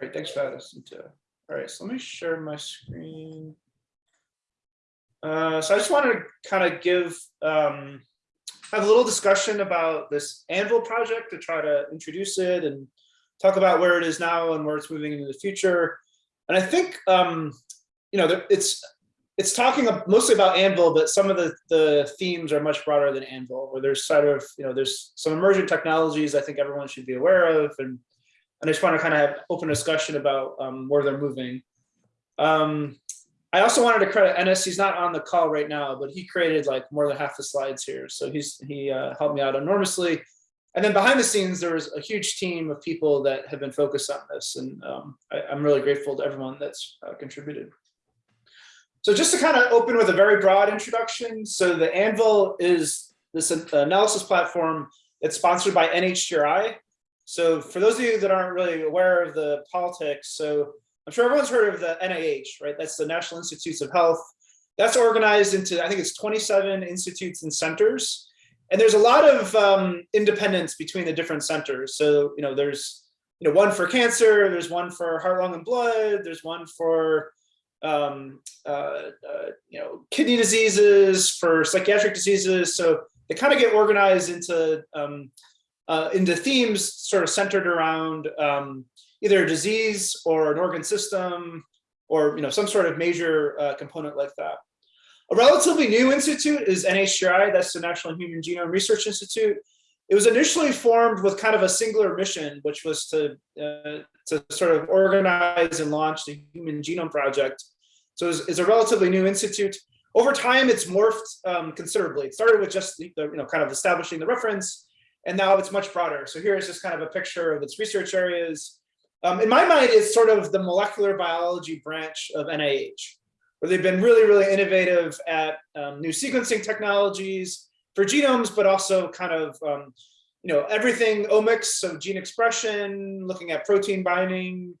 Great, thanks for that, Jacinta. All right, so let me share my screen. Uh, so I just wanted to kind of give, um, have a little discussion about this Anvil project to try to introduce it and talk about where it is now and where it's moving into the future. And I think, um, you know, it's it's talking mostly about Anvil, but some of the the themes are much broader than Anvil, where there's sort of, you know, there's some emergent technologies I think everyone should be aware of, and and I just want to kind of have open discussion about um, where they're moving. Um, I also wanted to credit Ennis. He's not on the call right now, but he created like more than half the slides here, so he's he uh, helped me out enormously. And then behind the scenes, there was a huge team of people that have been focused on this, and um, I, am really grateful to everyone that's uh, contributed. So just to kind of open with a very broad introduction, so the Anvil is this analysis platform that's sponsored by NHGRI. So for those of you that aren't really aware of the politics, so I'm sure everyone's heard of the NIH, right? That's the National Institutes of Health. That's organized into, I think it's 27 institutes and centers. And there's a lot of um, independence between the different centers. So, you know, there's, you know, one for cancer, there's one for heart, lung, and blood, there's one for, um, uh, uh, you know, kidney diseases, for psychiatric diseases. So they kind of get organized into, um, uh, into themes sort of centered around um, either a disease or an organ system or, you know, some sort of major uh, component like that. A relatively new institute is NHGRI, that's the National Human Genome Research Institute. It was initially formed with kind of a singular mission, which was to, uh, to sort of organize and launch the Human Genome Project. So it's, it's a relatively new institute. Over time, it's morphed um, considerably. It started with just the, the, you know, kind of establishing the reference, and now it's much broader. So here is just kind of a picture of its research areas. Um, in my mind, it's sort of the molecular biology branch of NIH where they've been really, really innovative at um, new sequencing technologies for genomes, but also kind of, um, you know, everything omics, so gene expression, looking at protein binding,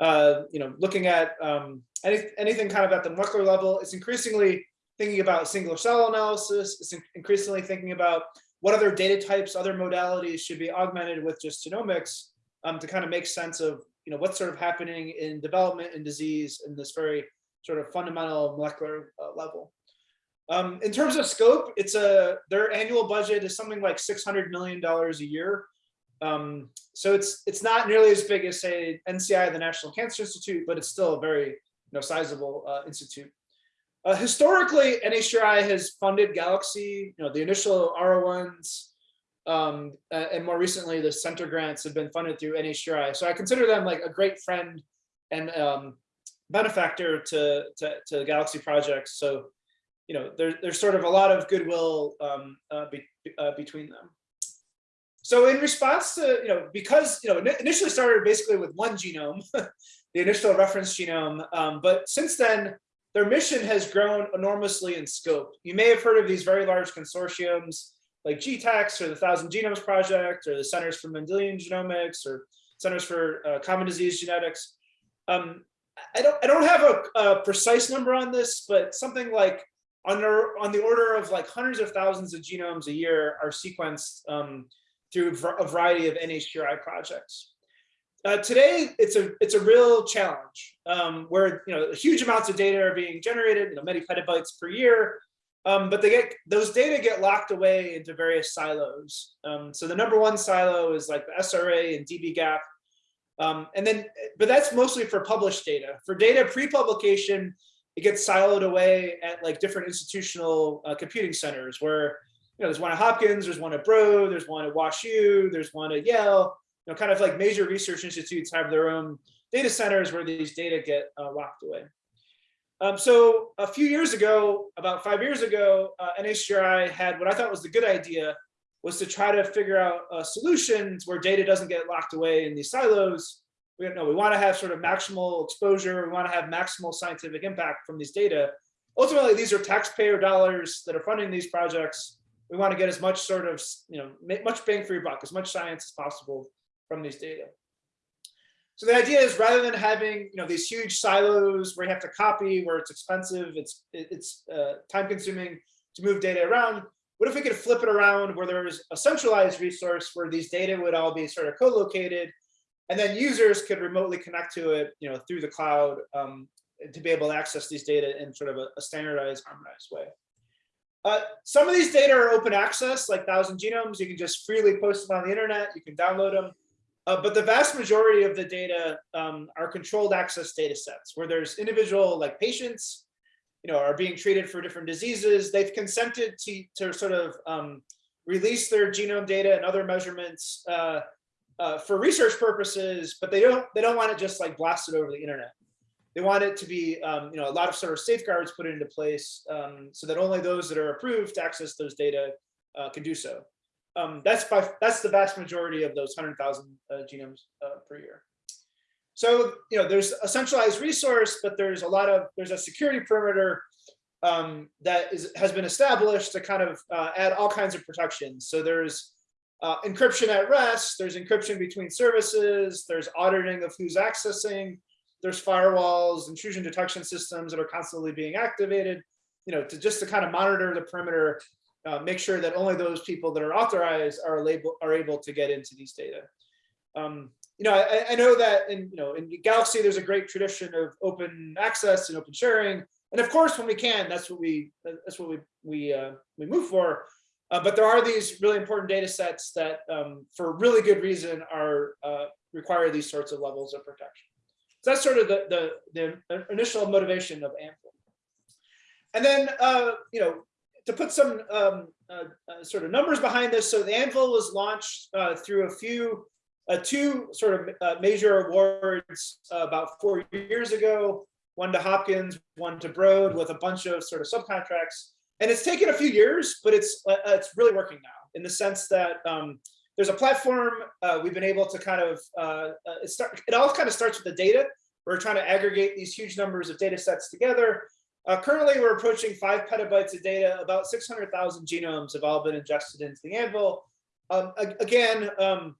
uh, you know, looking at um, any, anything kind of at the molecular level. It's increasingly thinking about single cell analysis. It's increasingly thinking about what other data types, other modalities should be augmented with just genomics um, to kind of make sense of, you know, what's sort of happening in development and disease in this very sort of fundamental molecular uh, level. Um, in terms of scope, it's a their annual budget is something like six hundred million dollars a year. Um, so it's it's not nearly as big as say NCI, the National Cancer Institute, but it's still a very you know sizable uh, institute. Uh, historically, NHGRI has funded Galaxy, you know, the initial R01s, um, and more recently, the center grants have been funded through NHGRI. So I consider them like a great friend and um, benefactor to, to, to Galaxy projects. So, you know, there, there's sort of a lot of goodwill um, uh, be, uh, between them. So in response to, you know, because, you know, initially started basically with one genome, the initial reference genome, um, but since then, their mission has grown enormously in scope. You may have heard of these very large consortiums like GTEx or the Thousand Genomes Project or the Centers for Mendelian Genomics or Centers for uh, Common Disease Genetics. Um, I don't I don't have a, a, precise number on this, but something like under on the order of like hundreds of thousands of genomes a year are sequenced um, through a variety of NHGRI projects. Uh, today, it's a it's a real challenge um, where you know huge amounts of data are being generated, you know, many petabytes per year, um, but they get those data get locked away into various silos. Um, so the number one silo is like the SRA and dbGaP, um, and then, but that's mostly for published data. For data pre-publication, it gets siloed away at like different institutional uh, computing centers where, you know, there's one at Hopkins, there's one at Broad, there's one at WashU, there's one at Yale, know, kind of like major research institutes have their own data centers where these data get uh, locked away. Um, so a few years ago, about five years ago, uh, NHGRI had what I thought was the good idea was to try to figure out uh, solutions where data doesn't get locked away in these silos. We know we want to have sort of maximal exposure. We want to have maximal scientific impact from these data. Ultimately, these are taxpayer dollars that are funding these projects. We want to get as much sort of, you know, much bang for your buck, as much science as possible from these data. So the idea is rather than having, you know, these huge silos where you have to copy, where it's expensive, it's it's uh, time consuming to move data around, what if we could flip it around where there's a centralized resource where these data would all be sort of co-located And then users could remotely connect to it, you know, through the cloud um, to be able to access these data in sort of a, a standardized, harmonized way. Uh, some of these data are open access, like Thousand Genomes. You can just freely post them on the internet. You can download them. Uh, but the vast majority of the data um, are controlled access data sets where there's individual like patients, you know, are being treated for different diseases. They've consented to, to sort of um, release their genome data and other measurements uh, uh, for research purposes, but they don't they don't want it just like blasted over the internet. They want it to be, um, you know, a lot of sort of safeguards put into place um, so that only those that are approved to access those data uh, can do so. Um, that's by that's the vast majority of those 100,000 uh, genomes uh, per year. So, you know, there's a centralized resource, but there's a lot of there's a security perimeter um, that is has been established to kind of uh, add all kinds of protections. So there's uh, encryption at rest, there's encryption between services, there's auditing of who's accessing, there's firewalls, intrusion detection systems that are constantly being activated, you know, to just to kind of monitor the perimeter, uh, make sure that only those people that are authorized are able are able to get into these data. Um, you know, I, I know that in you know in Galaxy there's a great tradition of open access and open sharing, and of course when we can, that's what we that's what we we uh, we move for. Uh, but there are these really important data sets that, um, for really good reason, are uh, require these sorts of levels of protection. So that's sort of the, the, the initial motivation of Anvil. And then, uh, you know, to put some um, uh, uh, sort of numbers behind this, so the Anvil was launched uh, through a few, two sort of major awards about four years ago, one to Hopkins, one to Broad, with a bunch of sort of subcontracts. And it's taken a few years, but it's uh, it's really working now in the sense that um, there's a platform uh, we've been able to kind of uh, uh, it start it all kind of starts with the data. We're trying to aggregate these huge numbers of data sets together. Uh, currently, we're approaching five petabytes of data. About 600,000 genomes have all been ingested into the Anvil. Um, again, um,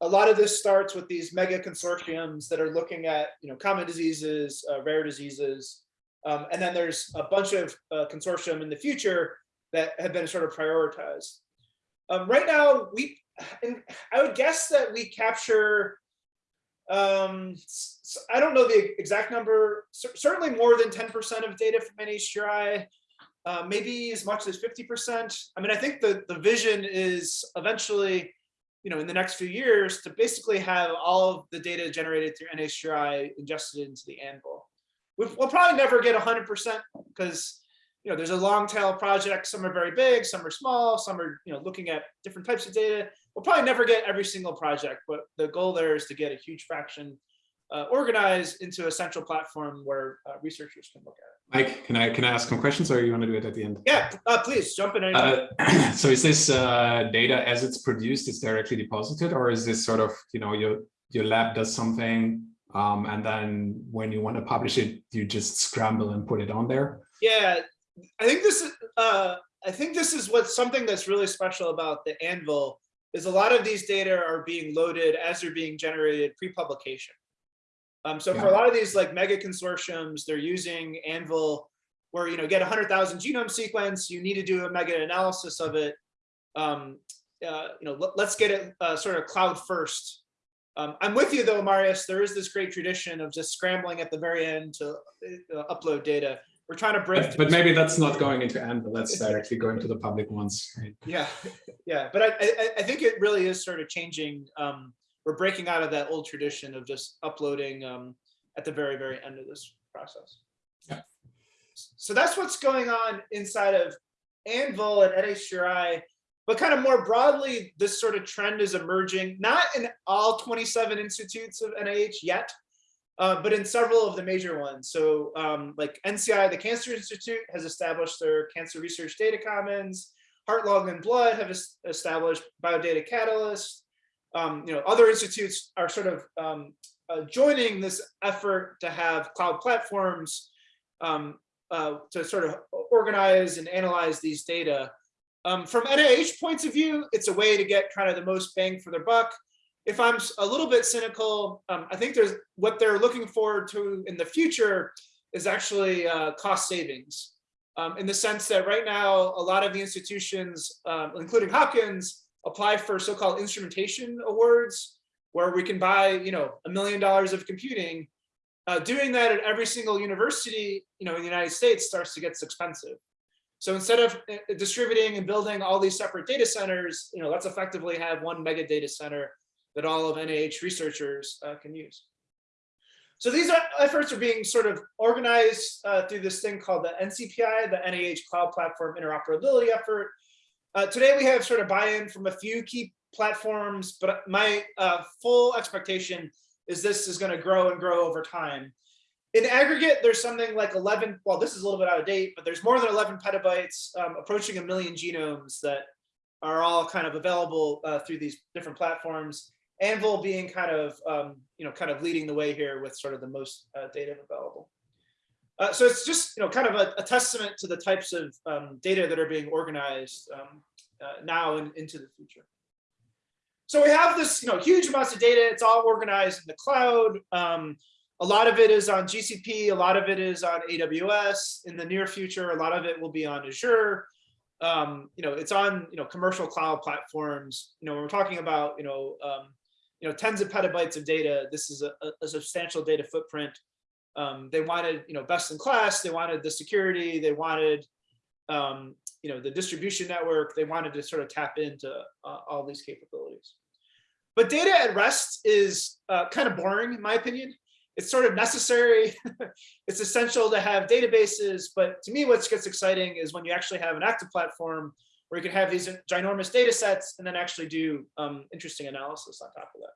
a lot of this starts with these mega consortiums that are looking at you know common diseases, uh, rare diseases, um, and then there's a bunch of uh, consortium in the future that have been sort of prioritized. Um, right now, we, I would guess that we capture, um, I don't know the exact number, certainly more than 10% of data from NHGRI, uh, maybe as much as 50%. I mean, I think the, the vision is eventually, you know, in the next few years to basically have all of the data generated through NHGRI ingested into the Anvil. We'll probably never get 100% because you know there's a long tail project. Some are very big some are small some are you know looking at different types of data we'll probably never get every single project but the goal there is to get a huge fraction uh, organized into a central platform where uh, researchers can look at it. Mike, can I can I ask some questions, or you want to do it at the end? Yeah, uh, please jump in. Uh, so, is this uh, data as it's produced is directly deposited, or is this sort of you know your your lab does something um, and then when you want to publish it, you just scramble and put it on there. Yeah, I think this is uh, I think this is what's something that's really special about the Anvil is a lot of these data are being loaded as they're being generated pre-publication. Um, so yeah. for a lot of these like mega consortiums, they're using Anvil where you know get 100,000 genome sequence, you need to do a mega analysis of it. Um, uh, you know, let, us get it uh, sort of cloud first um, I'm with you though, Marius. There is this great tradition of just scrambling at the very end to uh, upload data. We're trying to break. But, but maybe that's not going into Anvil. That's directly going to the public ones. Right? Yeah, yeah. But I, I, I, think it really is sort of changing. Um, we're breaking out of that old tradition of just uploading um, at the very, very end of this process. Yeah. So that's what's going on inside of Anvil and NHGRI but kind of more broadly, this sort of trend is emerging, not in all 27 institutes of NIH yet, uh, but in several of the major ones. So um, like NCI, the Cancer Institute has established their Cancer Research Data Commons, Heart, Lung, and Blood have established Biodata Catalyst. Um, you know, other institutes are sort of um, uh, joining this effort to have cloud platforms um, uh, to sort of organize and analyze these data. Um, from NIH points of view, it's a way to get kind of the most bang for their buck. If I'm a little bit cynical, um, I think there's what they're looking forward to in the future is actually uh, cost savings. Um, in the sense that right now, a lot of the institutions, um, including Hopkins, apply for so-called instrumentation awards, where we can buy, you know, a million dollars of computing. Uh, doing that at every single university, you know, in the United States starts to get expensive. So instead of uh, distributing and building all these separate data centers, you know, let's effectively have one mega data center that all of NIH researchers uh, can use. So these are, efforts are being sort of organized uh, through this thing called the NCPI, the NIH Cloud Platform Interoperability Effort. Uh, today we have sort of buy-in from a few key platforms, but my uh, full expectation is this is going to grow and grow over time. In aggregate, there's something like 11, well, this is a little bit out of date, but there's more than 11 petabytes, um, approaching a million genomes that are all kind of available uh, through these different platforms. Anvil being kind of, um, you know, kind of leading the way here with sort of the most uh, data available. Uh, so it's just, you know, kind of a, a testament to the types of um, data that are being organized um, uh, now and into the future. So we have this, you know, huge amounts of data. It's all organized in the cloud. Um, a lot of it is on GCP. A lot of it is on AWS. In the near future, a lot of it will be on Azure. Um, you know, it's on, you know, commercial cloud platforms. You know, when we're talking about, you know, um, you know, tens of petabytes of data, this is a, a substantial data footprint. Um, they wanted, you know, best in class. They wanted the security. They wanted, um, you know, the distribution network. They wanted to sort of tap into uh, all these capabilities. But data at rest is uh, kind of boring, in my opinion. It's sort of necessary. it's essential to have databases. But to me, what gets exciting is when you actually have an active platform where you can have these ginormous data sets and then actually do um, interesting analysis on top of that.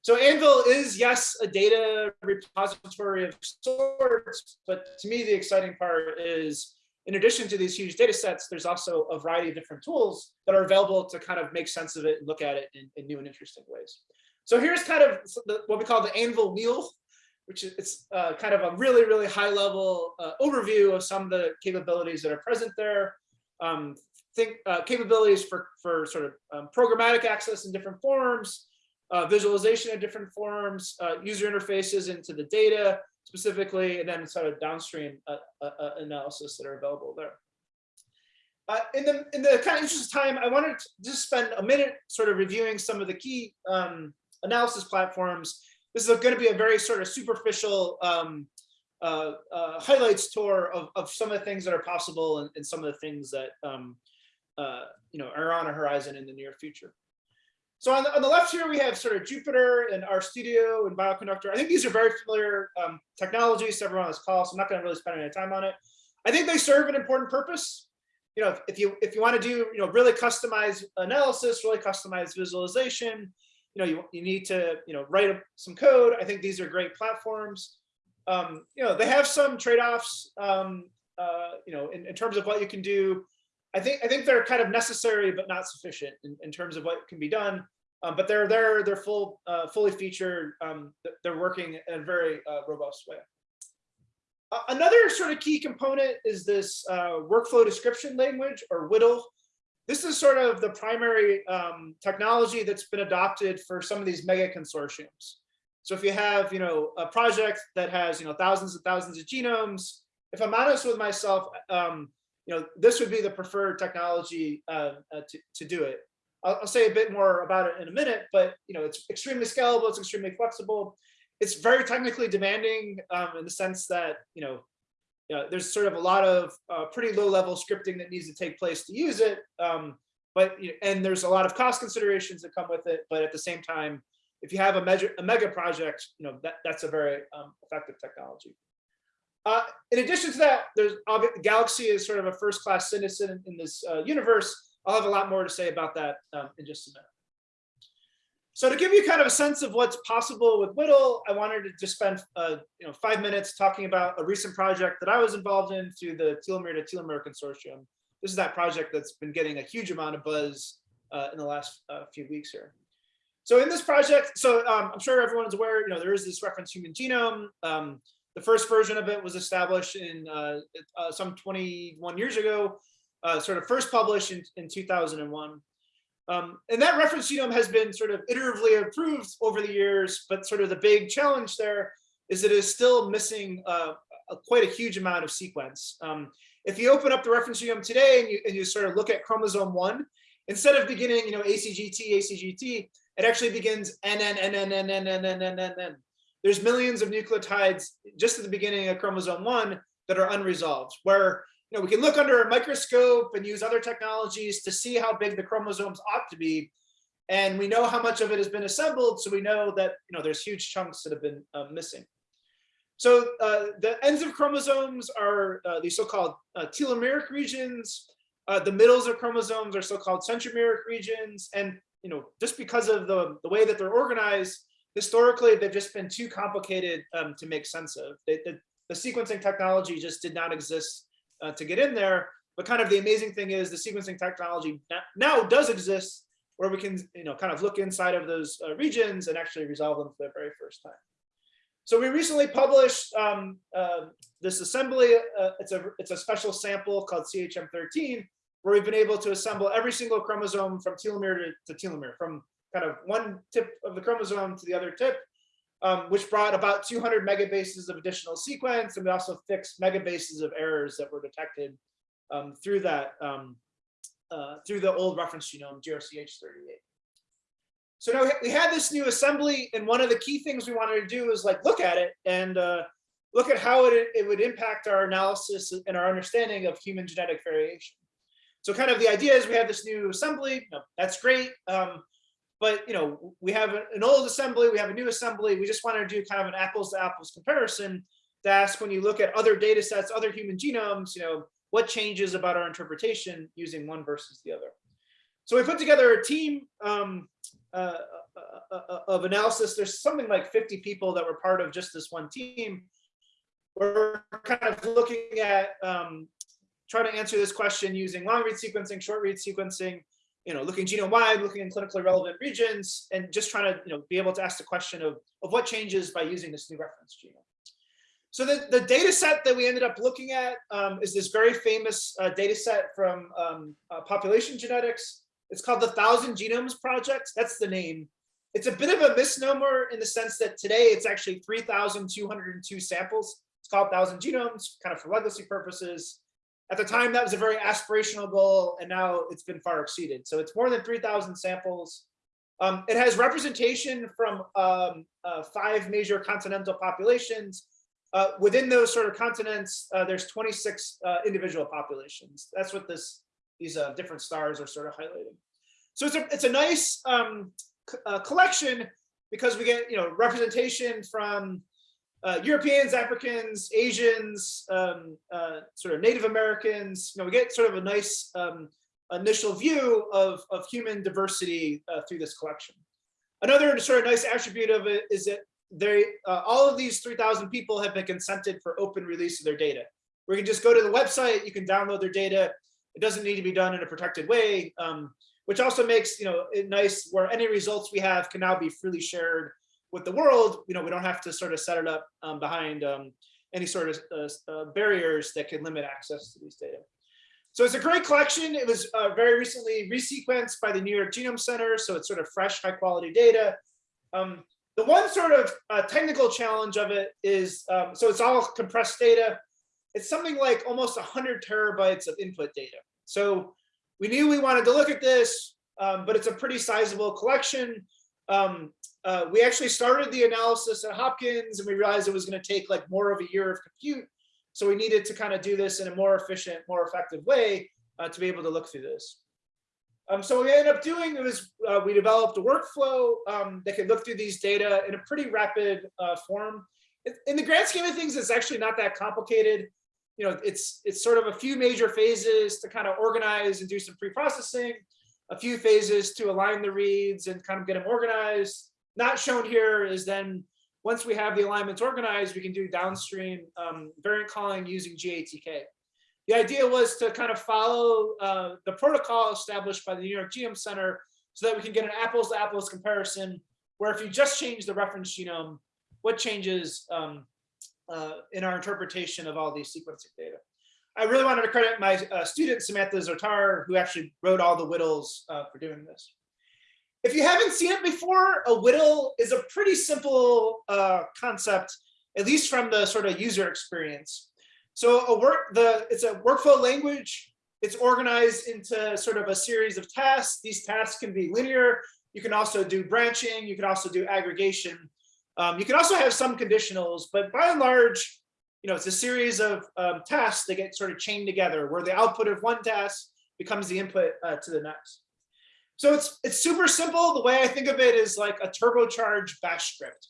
So Anvil is, yes, a data repository of sorts, but to me, the exciting part is in addition to these huge data sets, there's also a variety of different tools that are available to kind of make sense of it and look at it in, in new and interesting ways. So here's kind of the, what we call the Anvil wheel, which is it's uh, kind of a really, really high level uh, overview of some of the capabilities that are present there. Um, think uh, capabilities for, for sort of um, programmatic access in different forms, uh, visualization in different forms, uh, user interfaces into the data, specifically, and then sort of downstream uh, uh, uh, analysis that are available there. In the in the kind of interest of time, I wanted to just spend a minute sort of reviewing some of the key um, analysis platforms. This is going to be a very sort of superficial um, highlights tour of, of some of the things that are possible and, and some of the things that um, you know are on a horizon in the near future. So on the, on the left here, we have sort of Jupyter and RStudio and Bioconductor. I think these are very familiar um, technologies to everyone on this call, so I'm not going to really spend any time on it. I think they serve an important purpose. You know, if, if you if you want to do you know really customized analysis, really customized visualization, you know, you, you need to you know write some code. I think these are great platforms. Um, you know, they have some trade-offs. Um, uh, you know, in, in terms of what you can do I think I think they're kind of necessary but not sufficient in, in terms of what can be done. Um, but they're they're they're full uh, fully featured. Um, they're working in a very uh, robust way. Another sort of key component is this uh, workflow description language or WDL. This is sort of the primary um, technology that's been adopted for some of these mega consortiums. So if you have, you know, a project that has, you know, thousands and thousands of genomes, if I'm honest with myself, um, you know, this would be the preferred technology uh, uh, to, to do it. I'll, I'll, say a bit more about it in a minute, but you know, it's extremely scalable, it's extremely flexible. It's very technically demanding um, in the sense that, you know, there's sort of a lot of uh, pretty low level scripting that needs to take place to use it. Um, but, and there's a lot of cost considerations that come with it. But at the same time, if you have a, measure, a mega project, you know, that, that's a very um, effective technology. Uh, in addition to that, there's Galaxy is sort of a first class citizen in, this uh, universe. I'll have a lot more to say about that um, in just a minute. So to give you kind of a sense of what's possible with WDL, I wanted to just spend uh, you know five minutes talking about a recent project that I was involved in through the Telomere to Telomere Consortium. This is that project that's been getting a huge amount of buzz uh, in the last uh, few weeks here. So in this project, so um, I'm sure everyone is aware, you know, there is this reference human genome. Um, the first version of it was established in some 21 years ago, sort of first published in, 2001. And that reference genome has been sort of iteratively improved over the years, but sort of the big challenge there is it is still missing quite a huge amount of sequence. If you open up the reference genome today and you, sort of look at chromosome one, instead of beginning, you know, ACGT, ACGT, it actually begins NN, NN, NN, NN, NN, NN, NN. There's millions of nucleotides just at the beginning of chromosome one that are unresolved, where you know, we can look under a microscope and use other technologies to see how big the chromosomes ought to be. And we know how much of it has been assembled, so we know that you know there's huge chunks that have been uh, missing. So uh, the ends of chromosomes are uh, these so-called uh, telomeric regions. Uh, the middles of chromosomes are so-called centromeric regions. And you know, just because of the, the way that they're organized, historically, they've just been too complicated um, to make sense of. They, the, the sequencing technology just did not exist uh, to get in there. But kind of the amazing thing is the sequencing technology now does exist where we can, you know, kind of look inside of those uh, regions and actually resolve them for the very first time. So we recently published um, uh, this assembly. Uh, it's a it's a special sample called CHM13, where we've been able to assemble every single chromosome from telomere to, to telomere, from kind of one tip of the chromosome to the other tip, um, which brought about 200 megabases of additional sequence, and we also fixed megabases of errors that were detected um, through that um, uh, through the old reference genome GRCH38. So now we had this new assembly, and one of the key things we wanted to do is like look at it and uh, look at how it, it would impact our analysis and our understanding of human genetic variation. So kind of the idea is we have this new assembly, know, that's great. Um, but you know, we have an old assembly, we have a new assembly. We just wanted to do kind of an apples to apples comparison to ask when you look at other data sets, other human genomes, you know, what changes about our interpretation using one versus the other. So we put together a team um, uh, uh, uh, of analysis. There's something like 50 people that were part of just this one team. We're kind of looking at um, trying to answer this question using long read sequencing, short read sequencing, you know, looking genome wide, looking in clinically relevant regions, and just trying to, you know, be able to ask the question of, of what changes by using this new reference genome. So the, the data set that we ended up looking at um, is this very famous uh, data set from um, uh, population genetics. It's called the Thousand Genomes Project. That's the name. It's a bit of a misnomer in the sense that today it's actually 3,202 samples. It's called Thousand Genomes, kind of for legacy purposes. At the time, that was a very aspirational goal, and now it's been far exceeded. So it's more than 3,000 samples. Um, it has representation from um, uh, five major continental populations. Uh, within those sort of continents, uh, there's 26 uh, individual populations. That's what this these uh, different stars are sort of highlighting. So it's a it's a nice um, uh, collection because we get you know representation from uh, Europeans, Africans, Asians, um, uh, sort of Native Americans. You know, we get sort of a nice um, initial view of of human diversity uh, through this collection. Another sort of nice attribute of it is that they uh, all of these 3,000 people have been consented for open release of their data. We can just go to the website, you can download their data, it doesn't need to be done in a protected way, um, which also makes you know it nice where any results we have can now be freely shared with the world. You know, we don't have to sort of set it up um, behind um, any sort of uh, uh, barriers that can limit access to these data. So it's a great collection. It was uh, very recently resequenced by the New York Genome Center, so it's sort of fresh, high quality data. Um, the one sort of uh, technical challenge of it is, um, so it's all compressed data it's something like almost 100 terabytes of input data. So we knew we wanted to look at this, um, but it's a pretty sizable collection. Um, uh, we actually started the analysis at Hopkins and we realized it was going to take like more of a year of compute. So we needed to kind of do this in a more efficient, more effective way uh, to be able to look through this. Um, so what we ended up doing was uh, we developed a workflow um, that could look through these data in a pretty rapid uh, form. In the grand scheme of things, it's actually not that complicated you know, it's it's sort of a few major phases to kind of organize and do some pre-processing, a few phases to align the reads and kind of get them organized. Not shown here is then once we have the alignments organized, we can do downstream um, variant calling using GATK. The idea was to kind of follow uh, the protocol established by the New York Genome Center so that we can get an apples to apples comparison where if you just change the reference genome, what changes um, uh, in our interpretation of all these sequencing data. I really wanted to credit my uh, student, Samantha Zarate, who actually wrote all the WDLs uh, for doing this. If you haven't seen it before, a WDL is a pretty simple uh, concept, at least from the sort of user experience. So a work, the it's a workflow language. It's organized into sort of a series of tasks. These tasks can be linear, You can also do branching. You can also do aggregation. Um, you can also have some conditionals, but by and large, you know, it's a series of um, tasks that get sort of chained together where the output of one task becomes the input uh, to the next. So it's it's super simple. The way I think of it is like a turbocharged bash script.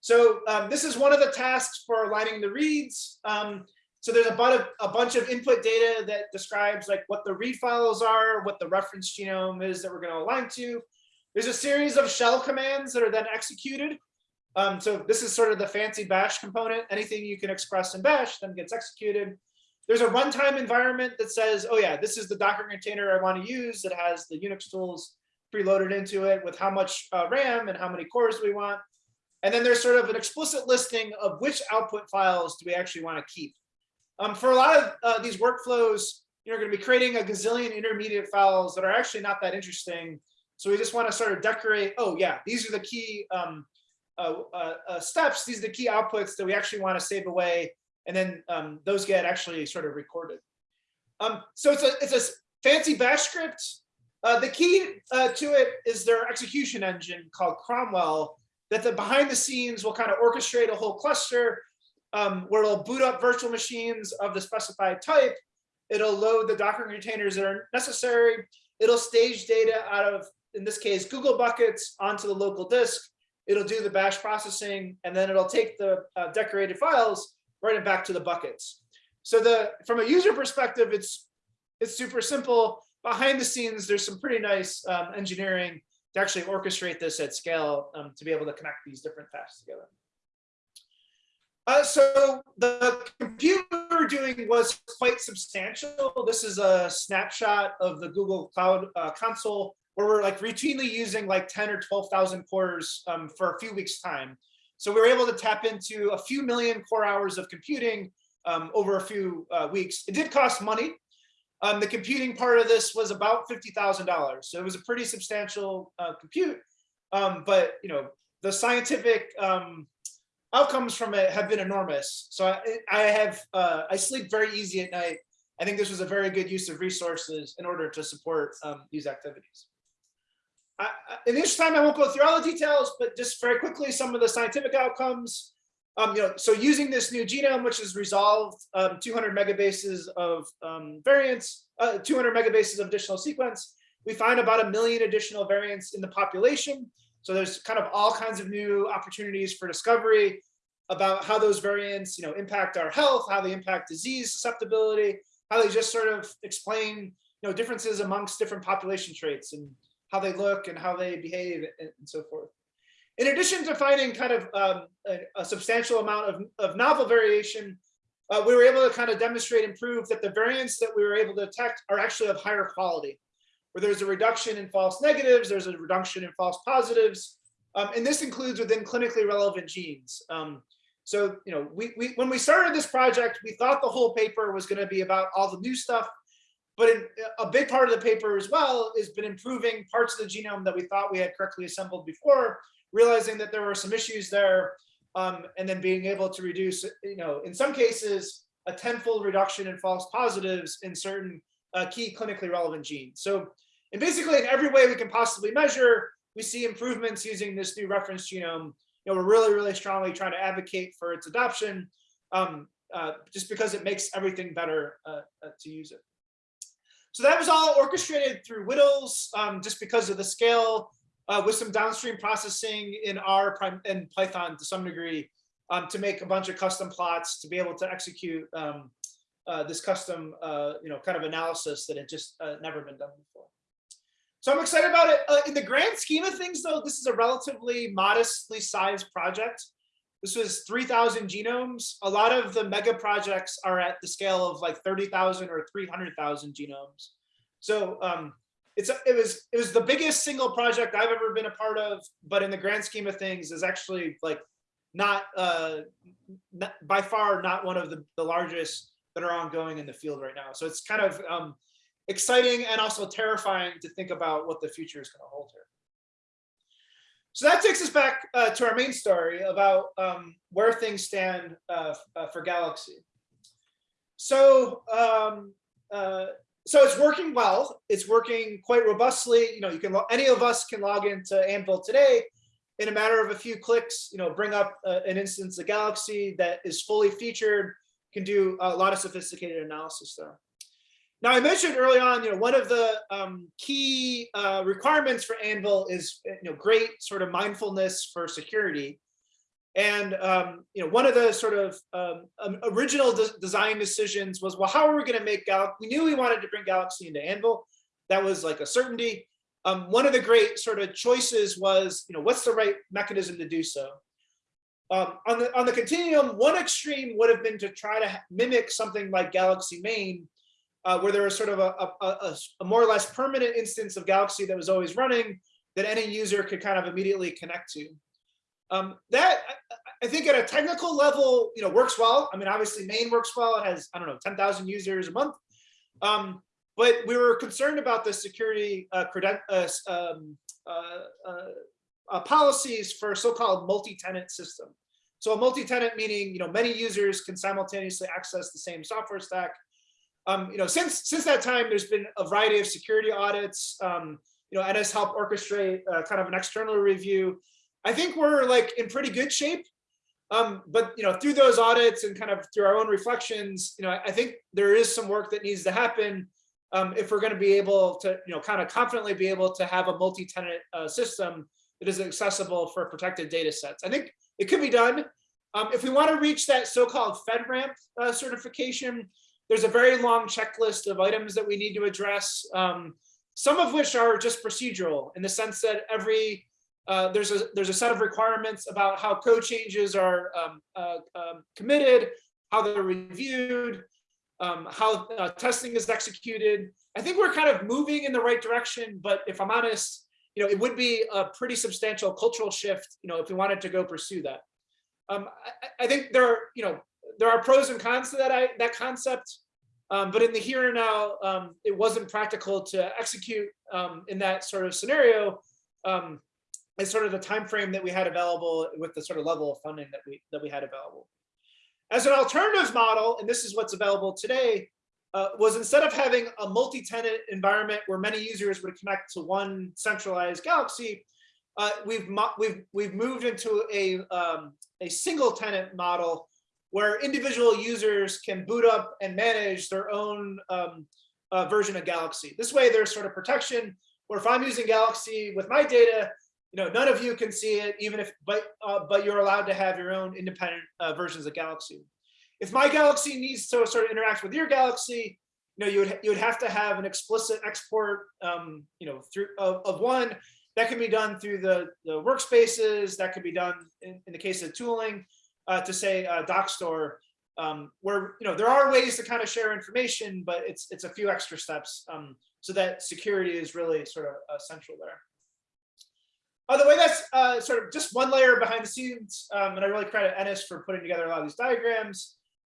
So um, this is one of the tasks for aligning the reads. Um, so there's a bunch of a bunch of input data that describes like what the read files are, what the reference genome is that we're going to align to. There's a series of shell commands that are then executed. Um, so this is sort of the fancy bash component. Anything you can express in bash then gets executed. There's a runtime environment that says, oh yeah, this is the Docker container I want to use that has the Unix tools preloaded into it with how much uh, RAM and how many cores we want. And then there's sort of an explicit listing of which output files do we actually want to keep. Um, for a lot of uh, these workflows, you're going to be creating a gazillion intermediate files that are actually not that interesting. So we just want to sort of decorate, oh yeah, these are the key um, uh, uh, uh, steps, these are the key outputs that we actually want to save away. And then um, those get actually sort of recorded. Um, so it's a, it's a fancy bash script. Uh, the key uh, to it is their execution engine called Cromwell that the behind the scenes will kind of orchestrate a whole cluster um, where it'll boot up virtual machines of the specified type. It'll load the Docker containers that are necessary. It'll stage data out of, in this case, Google buckets onto the local disk. It'll do the bash processing, and then it'll take the uh, decorated files, write it back to the buckets. So the from a user perspective, it's it's super simple. Behind the scenes, there's some pretty nice um, engineering to actually orchestrate this at scale um, to be able to connect these different tasks together. Uh, so the compute we were doing was quite substantial. This is a snapshot of the Google Cloud uh, Console where we're like routinely using like 10 or 12,000 cores um, for a few weeks time. So we were able to tap into a few million core hours of computing um, over a few uh, weeks. It did cost money. Um, the computing part of this was about $50,000. So it was a pretty substantial uh, compute, um, but you know, the scientific um, outcomes from it have been enormous. So I, I have, uh, I sleep very easy at night. I think this was a very good use of resources in order to support um, these activities. I, in this time, I won't go through all the details, but just very quickly, some of the scientific outcomes. Um, you know, so using this new genome, which has resolved um, 200 megabases of um, variants, uh, 200 megabases of additional sequence, we find about a million additional variants in the population. So there's kind of all kinds of new opportunities for discovery about how those variants, you know, impact our health, how they impact disease susceptibility, how they just sort of explain, you know, differences amongst different population traits and how they look and how they behave and, so forth. In addition to finding kind of um, a, a, substantial amount of, of novel variation, uh, we were able to kind of demonstrate and prove that the variants that we were able to detect are actually of higher quality where there's a reduction in false negatives, there's a reduction in false positives, um, and this includes within clinically relevant genes. Um, so, you know, we, we when we started this project, we thought the whole paper was going to be about all the new stuff, but in, a big part of the paper as well has been improving parts of the genome that we thought we had correctly assembled before, realizing that there were some issues there, um, and then being able to reduce, you know, in some cases, a tenfold reduction in false positives in certain uh, key clinically relevant genes. So and basically in every way we can possibly measure, we see improvements using this new reference genome. You know, we're really, really strongly trying to advocate for its adoption um, uh, just because it makes everything better uh, uh, to use it. So that was all orchestrated through WDLs um, just because of the scale uh, with some downstream processing in R and Python to some degree um, to make a bunch of custom plots to be able to execute um, uh, this custom, uh, you know, kind of analysis that had just never been done before. So I'm excited about it. Uh, in the grand scheme of things, though, this is a relatively modestly sized project. This was 3,000 genomes. A lot of the mega projects are at the scale of like 30,000 or 300,000 genomes. So um, it's it was it was the biggest single project I've ever been a part of, but in the grand scheme of things, is actually like not, uh, not by far not one of the, the largest that are ongoing in the field right now. So it's kind of um, exciting and also terrifying to think about what the future is going to hold here. So that takes us back uh, to our main story about um, where things stand uh, uh, for Galaxy. So um, uh, so it's working well. It's working quite robustly. You know, you can any of us can log into Anvil today in a matter of a few clicks. You know, bring up uh, an instance of Galaxy that is fully featured, can do a lot of sophisticated analysis there. Now, I mentioned early on, you know, one of the um, key uh, requirements for Anvil is, you know, great sort of mindfulness for security. And um, you know, one of the sort of um, um, original de design decisions was, well, how are we going to make Galaxy? We knew we wanted to bring Galaxy into Anvil. That was like a certainty. Um, one of the great sort of choices was, you know, what's the right mechanism to do so? Um, on the on the continuum, one extreme would have been to try to mimic something like Galaxy Main, uh, where there was sort of a, a, a, more or less permanent instance of Galaxy that was always running that any user could kind of immediately connect to. Um, that I think at a technical level, you know, works well. I mean, obviously main works well. It has, I don't know, 10,000 users a month. Um, but we were concerned about the security uh, uh, um, uh, uh, uh, policies for so-called multi-tenant system. So a multi-tenant meaning, you know, many users can simultaneously access the same software stack. Um, you know, since since that time, there's been a variety of security audits. Um, you know, Ennis helped orchestrate uh, kind of an external review. I think we're like in pretty good shape. Um, but you know, through those audits and kind of through our own reflections, you know, I think there is some work that needs to happen um, if we're going to be able to, you know, kind of confidently be able to have a multi-tenant uh, system that is accessible for protected data sets. I think it could be done. Um, if we want to reach that so-called FedRAMP uh, certification, there's a very long checklist of items that we need to address, um, some of which are just procedural in the sense that every uh, there's a there's a set of requirements about how code changes are um, uh, um, committed, how they're reviewed, um, how uh, testing is executed. I think we're kind of moving in the right direction, but if I'm honest, you know, it would be a pretty substantial cultural shift, you know, if we wanted to go pursue that. Um, I, I, think there are, you know, there are pros and cons to that I, that concept, um, but in the here and now, um, it wasn't practical to execute um, in that sort of scenario um, is sort of the time frame that we had available with the sort of level of funding that we that we had available. As an alternative model, and this is what's available today, uh, was instead of having a multi-tenant environment where many users would connect to one centralized Galaxy, uh, we've we've we've moved into a um, a single tenant model where individual users can boot up and manage their own um, uh, version of Galaxy. This way, there's sort of protection. Where if I'm using Galaxy with my data, you know, none of you can see it, even if, but uh, but you're allowed to have your own independent uh, versions of Galaxy. If my Galaxy needs to sort of interact with your Galaxy, you know, you would you would have to have an explicit export, um, you know, through of, of one that can be done through the the workspaces. That could be done in, in the case of tooling uh, to say uh, Dockstore, um, where you know there are ways to kind of share information, but it's it's a few extra steps um, so that security is really sort of central there. By the way that's uh, sort of just one layer behind the scenes, um, and I really credit Ennis for putting together a lot of these diagrams,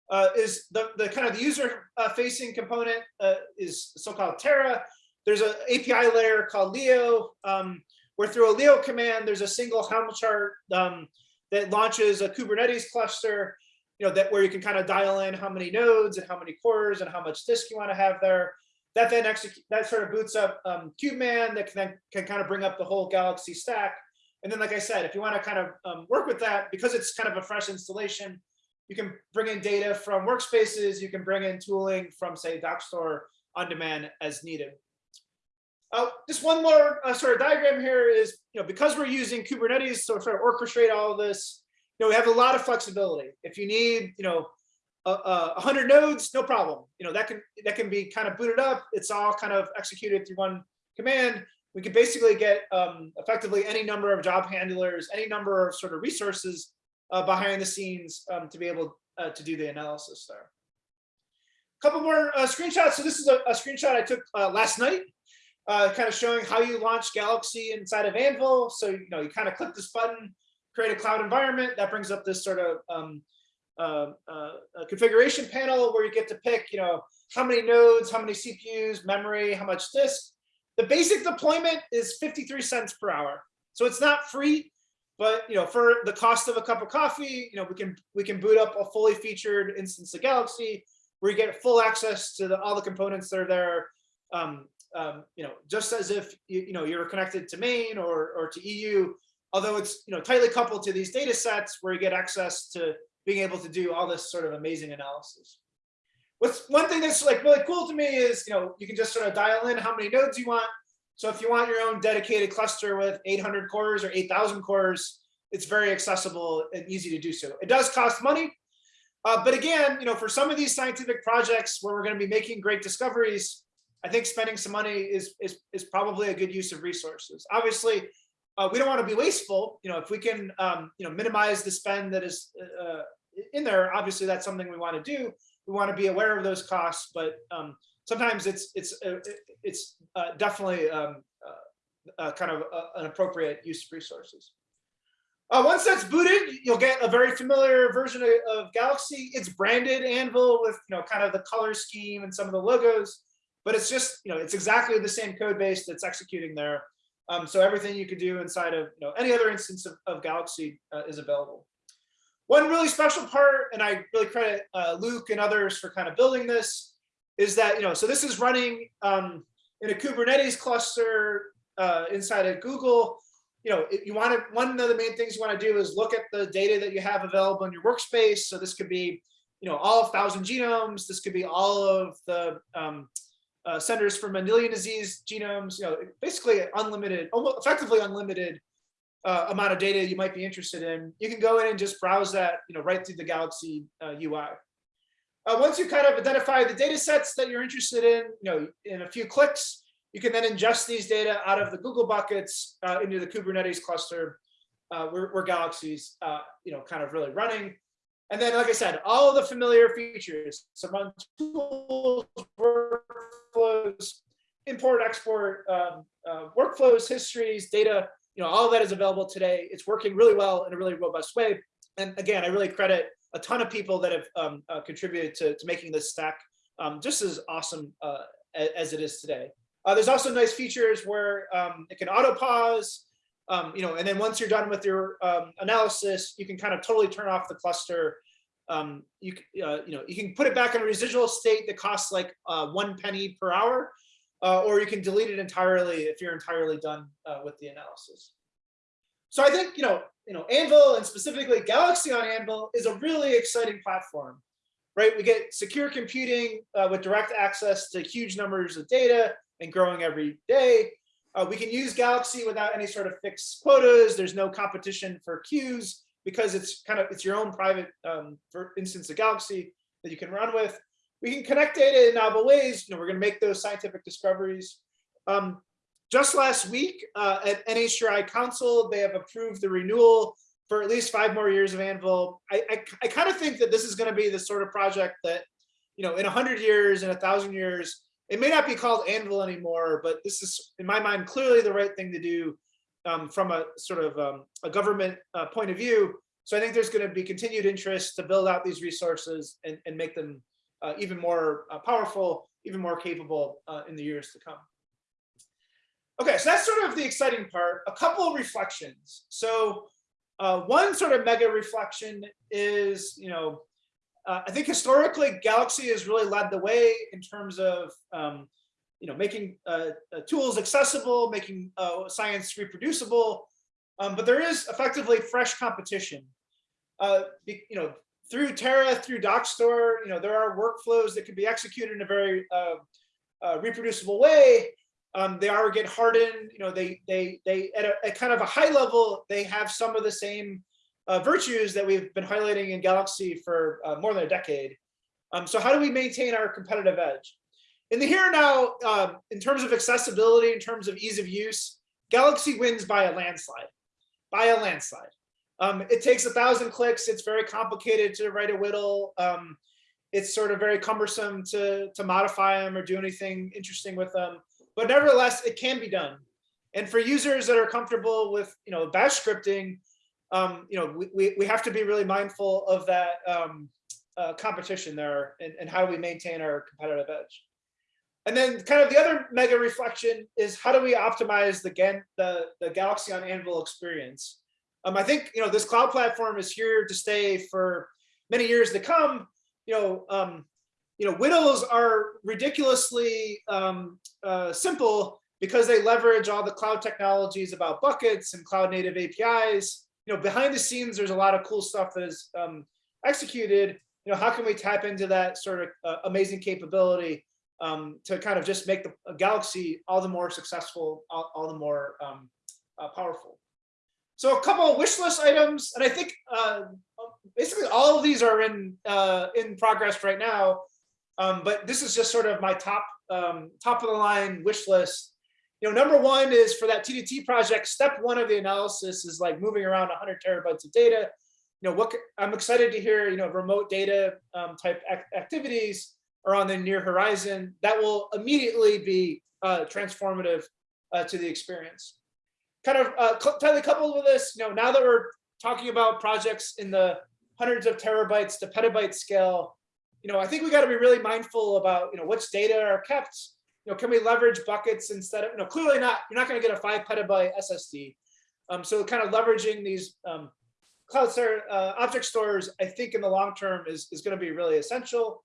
uh, is the, the kind of the user uh, facing component uh, is so-called Terra. There's an API layer called Leo, um, where through a Leo command, there's a single Helm chart um, that launches a Kubernetes cluster, you know, that where you can kind of dial in how many nodes and how many cores and how much disk you want to have there that then execute that sort of boots up um, KubeMan that can then can kind of bring up the whole Galaxy stack. And then, like I said, if you want to kind of um, work with that, because it's kind of a fresh installation, you can bring in data from workspaces, you can bring in tooling from, say, Dockstore on demand as needed. Uh, just one more uh, sort of diagram here is, you know, because we're using Kubernetes to sort of orchestrate all of this, you know, we have a lot of flexibility. If you need, you know, uh, 100 nodes, no problem. You know, that can that can be kind of booted up. It's all kind of executed through one command. We can basically get um, effectively any number of job handlers, any number of sort of resources uh, behind the scenes um, to be able uh, to do the analysis there. A couple more uh, screenshots. So this is a, a screenshot I took last night, uh, kind of showing how you launch Galaxy inside of Anvil. So, you know, you kind of click this button, create a cloud environment. That brings up this sort of um, uh, uh, a configuration panel where you get to pick, you know, how many nodes, how many CPUs, memory, how much disk. The basic deployment is 53 cents per hour. So it's not free, but you know, for the cost of a cup of coffee, you know, we can we can boot up a fully featured instance of Galaxy where you get full access to the, all the components that are there, um, um, you know, just as if you, you know you're connected to Main or or to EU, although it's you know tightly coupled to these data sets where you get access to being able to do all this sort of amazing analysis. What's one thing that's like really cool to me is you know you can just sort of dial in how many nodes you want. So if you want your own dedicated cluster with 800 cores or 8,000 cores, it's very accessible and easy to do so. It does cost money, uh, but again, you know, for some of these scientific projects where we're going to be making great discoveries, I think spending some money is is is probably a good use of resources. Obviously, uh, we don't want to be wasteful. You know, if we can, um, you know, minimize the spend that is uh, in there, obviously that's something we want to do. We want to be aware of those costs, but um, sometimes it's it's uh, it's uh, definitely um, uh, uh, kind of an appropriate use of resources. Once that's booted, you'll get a very familiar version of, of, Galaxy. It's branded Anvil with you know kind of the color scheme and some of the logos, but it's just you know it's exactly the same code base that's executing there. Um, so everything you could do inside of you know any other instance of, of Galaxy uh, is available. One really special part, and I really credit uh, Luke and others for kind of building this, is that you know so this is running um, in a Kubernetes cluster uh, inside of Google you know, you want to, one of the main things you want to do is look at the data that you have available in your workspace. So this could be, you know, all of thousand genomes. This could be all of the um, uh, centers for Mendelian disease genomes, you know, basically unlimited, almost effectively unlimited uh, amount of data you might be interested in. You can go in and just browse that, you know, right through the Galaxy uh, UI. Uh, once you kind of identify the data sets that you're interested in, you know, in a few clicks, you can then ingest these data out of the Google buckets uh, into the Kubernetes cluster uh, where, where Galaxy's, you know, kind of really running. And then, like I said, all of the familiar features, so run tools, workflows, import, export, um, uh, workflows, histories, data, you know, all of that is available today. It's working really well in a really robust way. And again, I really credit a ton of people that have um, uh, contributed to, to making this stack um, just as awesome uh, as it is today. Uh, there's also nice features where um, it can auto pause, um, you know, and then once you're done with your um, analysis, you can kind of totally turn off the cluster. Um, you, uh, you know, you can put it back in a residual state that costs like uh, one penny per hour, uh, or you can delete it entirely if you're entirely done uh, with the analysis. So I think, you know, you know, Anvil and specifically Galaxy on Anvil is a really exciting platform, right? We get secure computing uh, with direct access to huge numbers of data and growing every day. Uh, we can use Galaxy without any sort of fixed quotas. There's no competition for queues because it's kind of it's your own private um, for instance of Galaxy that you can run with. We can connect data in novel ways. You know, we're going to make those scientific discoveries. Um, just last week uh, at NHGRI Council, they have approved the renewal for at least five more years of Anvil. I, I, I kind of think that this is going to be the sort of project that, you know, in a hundred years, in a thousand years, it may not be called Anvil anymore, but this is, in my mind, clearly the right thing to do um, from a sort of um, a government uh, point of view. So I think there's going to be continued interest to build out these resources and, and make them uh, even more uh, powerful, even more capable uh, in the years to come. Okay, so that's sort of the exciting part. A couple of reflections. So uh, one sort of mega reflection is, you know, uh, I think historically Galaxy has really led the way in terms of um, you know making uh, uh, tools accessible, making uh, science reproducible, um, but there is effectively fresh competition. Uh, you know through Terra, through Dockstore, you know there are workflows that can be executed in a very uh, reproducible way. Um, they are get hardened. You know they they they at a at kind of a high level they have some of the same uh, virtues that we've been highlighting in Galaxy for uh, more than a decade. Um, so how do we maintain our competitive edge? In the here and now, um, in terms of accessibility, in terms of ease of use, Galaxy wins by a landslide, by a landslide. Um, it takes a thousand clicks. It's very complicated to write a WDL. Um, it's sort of very cumbersome to, to modify them or do anything interesting with them. But nevertheless, it can be done. And for users that are comfortable with you know, bash scripting, um, you know, we, we, we have to be really mindful of that um, uh, competition there and, and how we maintain our competitive edge. And then kind of the other mega reflection is how do we optimize the, the, the Galaxy on Anvil experience? Um, I think, you know, this cloud platform is here to stay for many years to come. You know, um, you know, WDLs are ridiculously um, uh, simple because they leverage all the cloud technologies about buckets and cloud native APIs. You know, behind the scenes, there's a lot of cool stuff that is um, executed. You know, how can we tap into that sort of uh, amazing capability um, to kind of just make the Galaxy all the more successful, all, all the more um, uh, powerful. So a couple of wish list items, and I think uh, basically all of these are in uh, in progress right now. Um, but this is just sort of my top um, top of the line wish list. You know, number one is for that TDT project. Step one of the analysis is like moving around 100 terabytes of data. You know, what I'm excited to hear. You know, remote data um, type ac activities are on the near horizon. That will immediately be uh, transformative uh, to the experience. Kind of uh, tightly coupled with this, you know, now that we're talking about projects in the hundreds of terabytes to petabyte scale, you know, I think we got to be really mindful about, you know, which data are kept. You know, can we leverage buckets instead of, know, clearly not, you're not going to get a five petabyte SSD. Um, so kind of leveraging these um, cloud uh, object stores, I think in the long term is, is going to be really essential.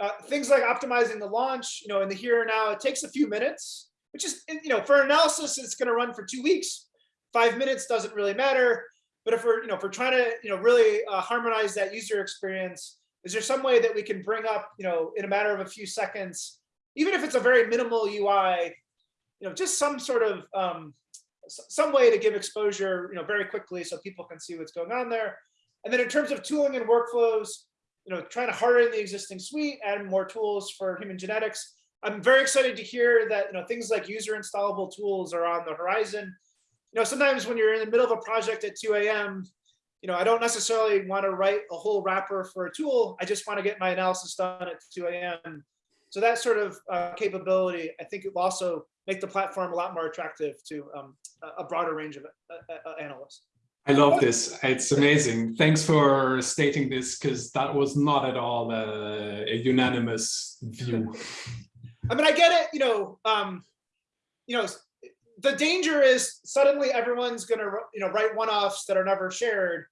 Uh, things like optimizing the launch, you know, in the here and now, it takes a few minutes, which is, you know, for analysis, it's going to run for two weeks. Five minutes doesn't really matter. But if we're, you know, if we're trying to, you know, really uh, harmonize that user experience, is there some way that we can bring up, you know, in a matter of a few seconds, even if it's a very minimal UI, you know, just some sort of um, some way to give exposure, you know, very quickly so people can see what's going on there. And then in terms of tooling and workflows, you know, trying to harden the existing suite, add more tools for human genetics. I'm very excited to hear that, you know, things like user installable tools are on the horizon. You know, sometimes when you're in the middle of a project at 2 a.m., you know, I don't necessarily want to write a whole wrapper for a tool. I just want to get my analysis done at 2 a.m. So that sort of uh, capability, I think it will also make the platform a lot more attractive to um, a broader range of uh, uh, analysts. I love this. It's amazing. Thanks for stating this because that was not at all a, a, unanimous view. I mean, I get it. You know, um, you know, the danger is suddenly everyone's going to, you know, write one-offs that are never shared.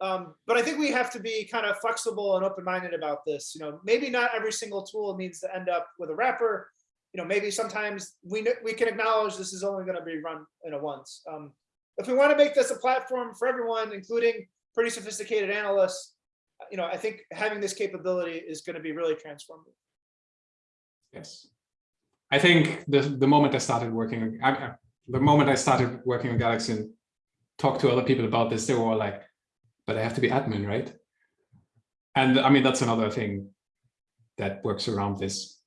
Um, but I think we have to be kind of flexible and open-minded about this. You know, maybe not every single tool needs to end up with a wrapper. You know, maybe sometimes we we can acknowledge this is only going to be run in a once. Um, if we want to make this a platform for everyone, including pretty sophisticated analysts, you know, I think having this capability is going to be really transformative. Yes. I think the, the moment I started working, I, the moment I started working on Galaxy and talked to other people about this, they were all like, but I have to be admin, right? And I mean, that's another thing that works around this,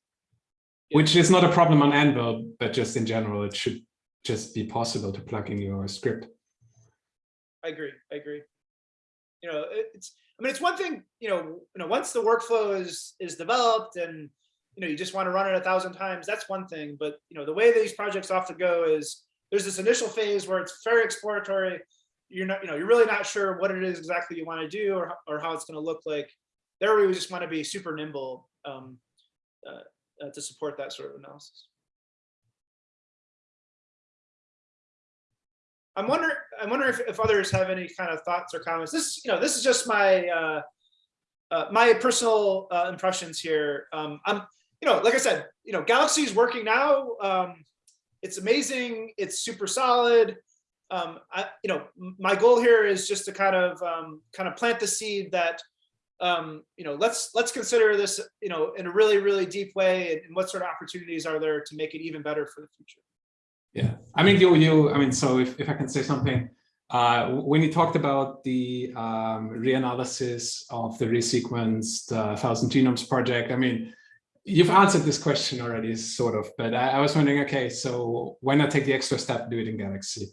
which is not a problem on Anvil, but just in general, it should just be possible to plug in your script. I agree. I agree. You know, it's. I mean, it's one thing. You know, you know, once the workflow is is developed and you know you just want to run it a thousand times, that's one thing. But you know, the way these projects often go is there's this initial phase where it's very exploratory. You're not, you know, you're really not sure what it is exactly you want to do or or how it's going to look like. There, we just want to be super nimble um, uh, uh, to support that sort of analysis. I'm wondering, I'm wondering if, if others have any kind of thoughts or comments. This, you know, this is just my uh, uh, my personal uh, impressions here. Um, I'm, you know, like I said, you know, Galaxy is working now. Um, it's amazing. It's super solid. Um, I, you know, my goal here is just to kind of um, kind of plant the seed that, um, you know, let's let's consider this, you know, in a really really deep way, and, what sort of opportunities are there to make it even better for the future. Yeah, I mean, you, you, I mean, so if, if I can say something, uh, when you talked about the um, reanalysis of the resequenced uh, Thousand Genomes project, I mean, you've answered this question already, sort of, but I, I, was wondering, okay, so why not take the extra step, do it in Galaxy?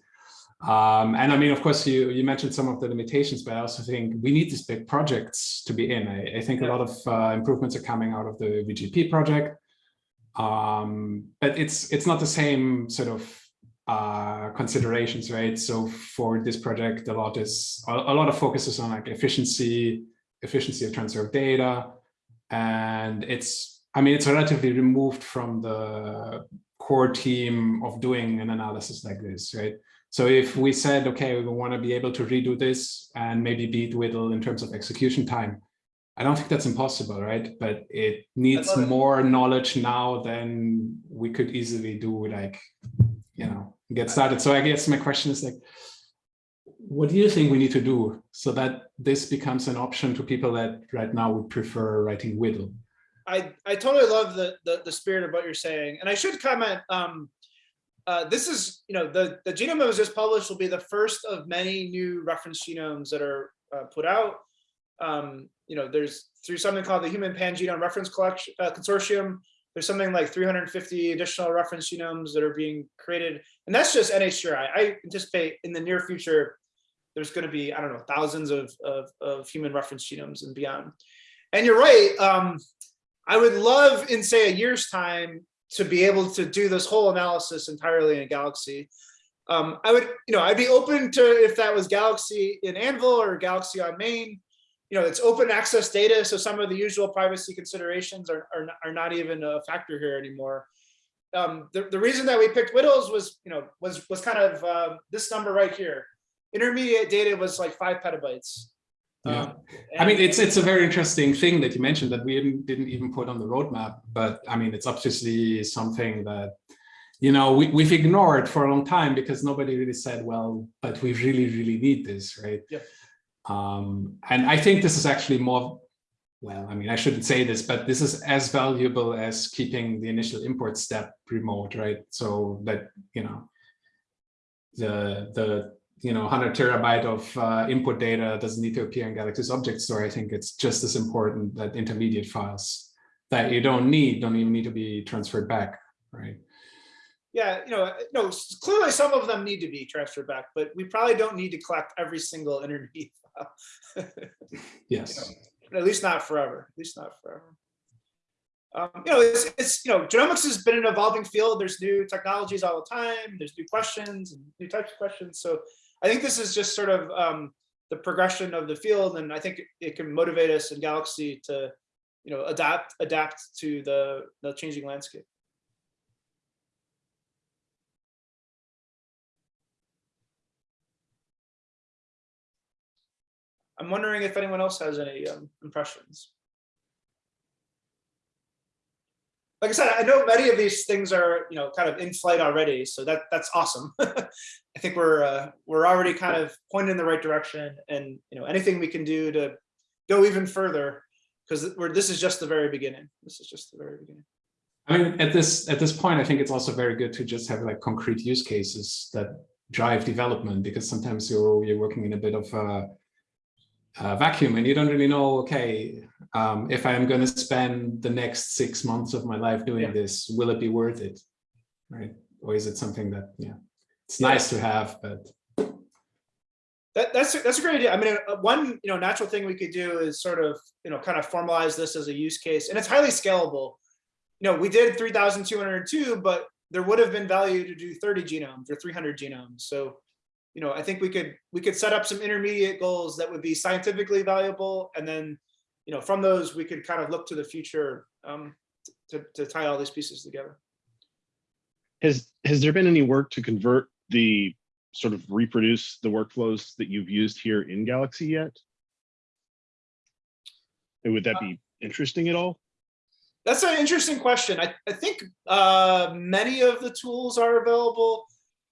Um, and I mean, of course, you, you mentioned some of the limitations, but I also think we need these big projects to be in. I, I think yeah. a lot of uh, improvements are coming out of the VGP project. Um, but it's it's not the same sort of uh, considerations, right? So for this project, a lot is a, a lot of focus is on like efficiency, efficiency of transfer of data, and it's I mean it's relatively removed from the core team of doing an analysis like this, right? So if we said, okay, we want to be able to redo this and maybe beat WDL in terms of execution time, I don't think that's impossible, right? But it needs love it. more knowledge now than we could easily do, like, you know, get started. So I guess my question is like, what do you think we need to do so that this becomes an option to people that right now would prefer writing WDL? I, I totally love the, the, the spirit of what you're saying. And I should comment, um, uh, this is, you know, the, the genome that was just published will be the first of many new reference genomes that are uh, put out. Um, you know, there's through something called the Human Pangenome Reference Collection uh, Consortium. There's something like 350 additional reference genomes that are being created. And that's just NHGRI. I anticipate in the near future, there's going to be, I don't know, thousands of, of, of human reference genomes and beyond. And you're right. Um, I would love in say a year's time to be able to do this whole analysis entirely in Galaxy. Um, I would, you know, I'd be open to if that was Galaxy in Anvil or Galaxy on Main. You know, it's open access data, so some of the usual privacy considerations are, are, are not even a factor here anymore. Um, the, the reason that we picked WDLs was, you know, was was kind of uh, this number right here. Intermediate data was like five petabytes. Yeah. Um, I mean, it's it's a very interesting thing that you mentioned that we didn't, didn't even put on the roadmap, but I mean, it's obviously something that, you know, we, we've ignored for a long time because nobody really said, well, but we really, really need this, right? Yeah. Um, and I think this is actually more, well, I mean, I shouldn't say this, but this is as valuable as keeping the initial import step remote, right? So that, you know, the, the you know 100 terabyte of uh, input data doesn't need to appear in Galaxy's object store. I think it's just as important that intermediate files that you don't need don't even need to be transferred back, right? Yeah, you know, no, clearly some of them need to be transferred back, but we probably don't need to collect every single intermediate file. Yes. At least not forever, at least not forever. Um, you know, it's, it's, you know, genomics has been an evolving field. There's new technologies all the time. There's new questions and new types of questions. So I think this is just sort of um, the progression of the field. And I think it- can motivate us in Galaxy to, you know, adapt, adapt to the, the changing landscape. I'm wondering if anyone else has any um, impressions. Like I said, I know many of these things are, you know, kind of in flight already, so that that's awesome. I think we're uh, we're already kind of pointed in the right direction, and you know, anything we can do to go even further, because we're this is just the very beginning. This is just the very beginning. I mean, at this at this point, I think it's also very good to just have like concrete use cases that drive development because sometimes you're you're working in a bit of a, a vacuum and you don't really know. Okay, um, if I am going to spend the next six months of my life doing Yeah. this, will it be worth it, right? Or is it something that yeah, it's Yeah. nice to have, but That, that's a- that's a great idea. I mean, uh, one you know natural thing we could do is sort of you know kind of formalize this as a use case, and it's highly scalable. You know, we did three thousand two hundred two, but there would have been value to do thirty genomes or three hundred genomes. So, you know, I think we could we could set up some intermediate goals that would be scientifically valuable, and then you know from those we could kind of look to the future um, to to tie all these pieces together. Has, has there been any work to convert the sort of reproduce the workflows that you've used here in Galaxy yet? And would that be interesting at all? That's an interesting question. I, I think uh, many of the tools are available.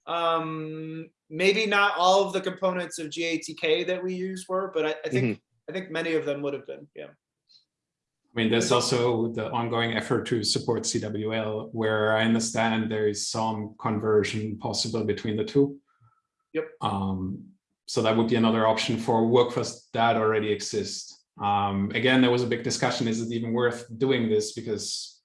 Um, maybe not all of the components of GATK that we use were, but I, I think I think many of them would have been. Yeah. I mean, there's also the ongoing effort to support CWL, where I understand there is some conversion possible between the two. Yep. Um, so that would be another option for workflows that already exist. Um, again, there was a big discussion, is it even worth doing this? Because,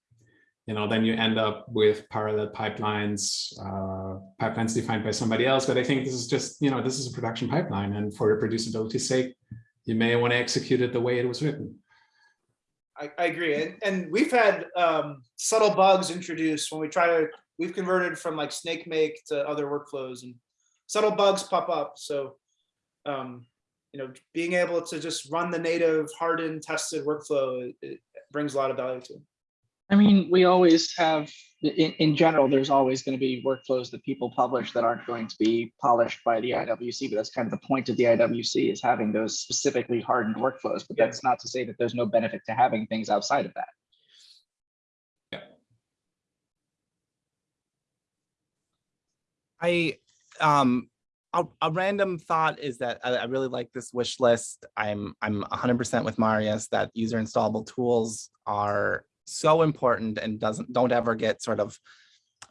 you know, then you end up with parallel pipelines, uh, pipelines defined by somebody else. But I think this is just, you know, this is a production pipeline and for reproducibility's sake, you may want to execute it the way it was written. I, I agree. And, and we've had um, subtle bugs introduced when we try to, we've converted from like Snakemake to other workflows and subtle bugs pop up. So, um, you know, being able to just run the native hardened tested workflow, it, it brings a lot of value to it. I mean, we always have, in, in general, there's always going to be workflows that people publish that aren't going to be polished by the IWC, but that's kind of the point of the IWC is having those specifically hardened workflows. But Yeah. that's not to say that there's no benefit to having things outside of that. Yeah. I um a, a random thought is that I, I really like this wish list. I'm I'm 100% with Marius that user installable tools are so important and doesn't don't ever get sort of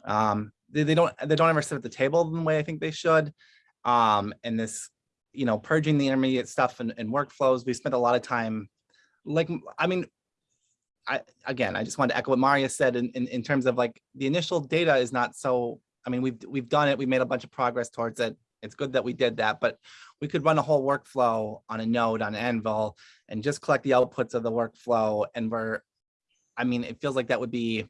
um they, they don't they don't ever sit at the table the way I think they should. Um and this you know purging the intermediate stuff and, and workflows we spent a lot of time like I mean I again I just wanted to echo what Marius said in, in in terms of like the initial data is not so I mean, we've, we've done it, we made a bunch of progress towards it. It's good that we did that, but we could run a whole workflow on a node on Anvil and just collect the outputs of the workflow and we're, I mean, it feels like that would be,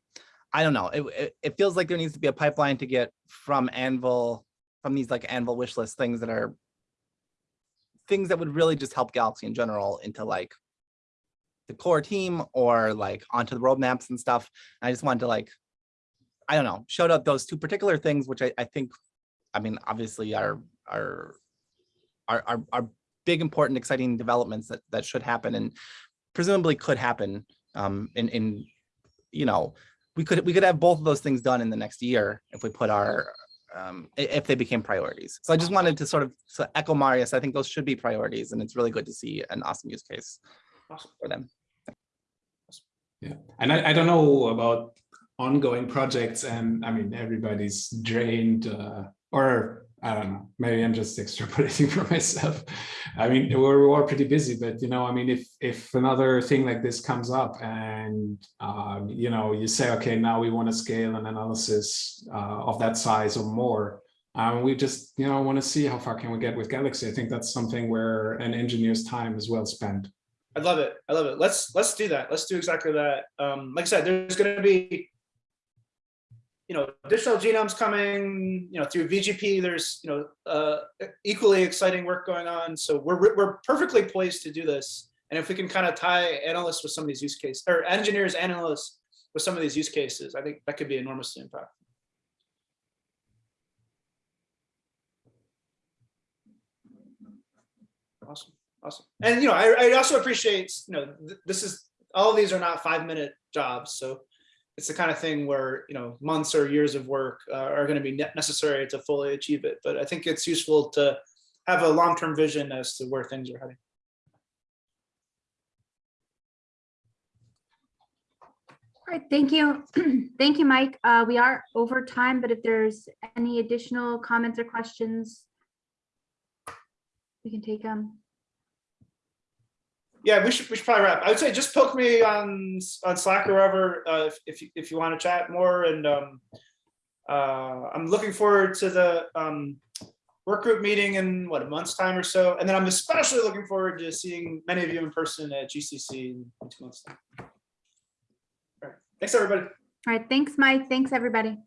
I don't know, it, it, it feels like there needs to be a pipeline to get from Anvil, from these like Anvil wish list things that are things that would really just help Galaxy in general into like the core team or like onto the roadmaps and stuff. I just wanted to like I don't know, showed up those two particular things, which I, I think, I mean, obviously are, are, are, are, are big, important, exciting developments that, that should happen and presumably could happen um, in, in, you know, we could, we could have both of those things done in the next year if we put our, um, if they became priorities. So I just wanted to sort of so echo Marius. I think those should be priorities and it's really good to see an awesome use case for them. Yeah, and I, I don't know about ongoing projects and I mean, everybody's drained uh, or I don't know, maybe I'm just extrapolating for myself. I mean, we're, we're pretty busy, but you know, I mean, if if another thing like this comes up and um, you know, you say, okay, now we want to scale an analysis uh, of that size or more, um, we just you know want to see how far can we get with Galaxy. I think that's something where an engineer's time is well spent. I love it. I love it. Let's let's do that. Let's do exactly that. Um, like I said, there's going to be, you know, additional genomes coming. You know, through VGP. There's you know uh, equally exciting work going on. So we're we're perfectly poised to do this. And if we can kind of tie analysts with some of these use cases, or engineers, analysts with some of these use cases, I think that could be enormously impactful. Awesome. Awesome. And, you know, I, I also appreciate, you know, th- this is, all of these are not five minute jobs. So it's the kind of thing where, you know, months or years of work uh, are going to be necessary to fully achieve it. But I think it's useful to have a long-term vision as to where things are heading. All right, thank you. Thank you, Mike. Uh, we are over time, but if there's any additional comments or questions, we can take them. Yeah, we should, we should probably wrap. I would say just poke me on, on Slack or wherever, uh, if, if, you- if you want to chat more and, um, uh, I'm looking forward to the, um, work group meeting in what, a month's time or so. And then I'm especially looking forward to seeing many of you in person at GCC in two months. All right, thanks, everybody. All right, thanks, Mike. Thanks, everybody.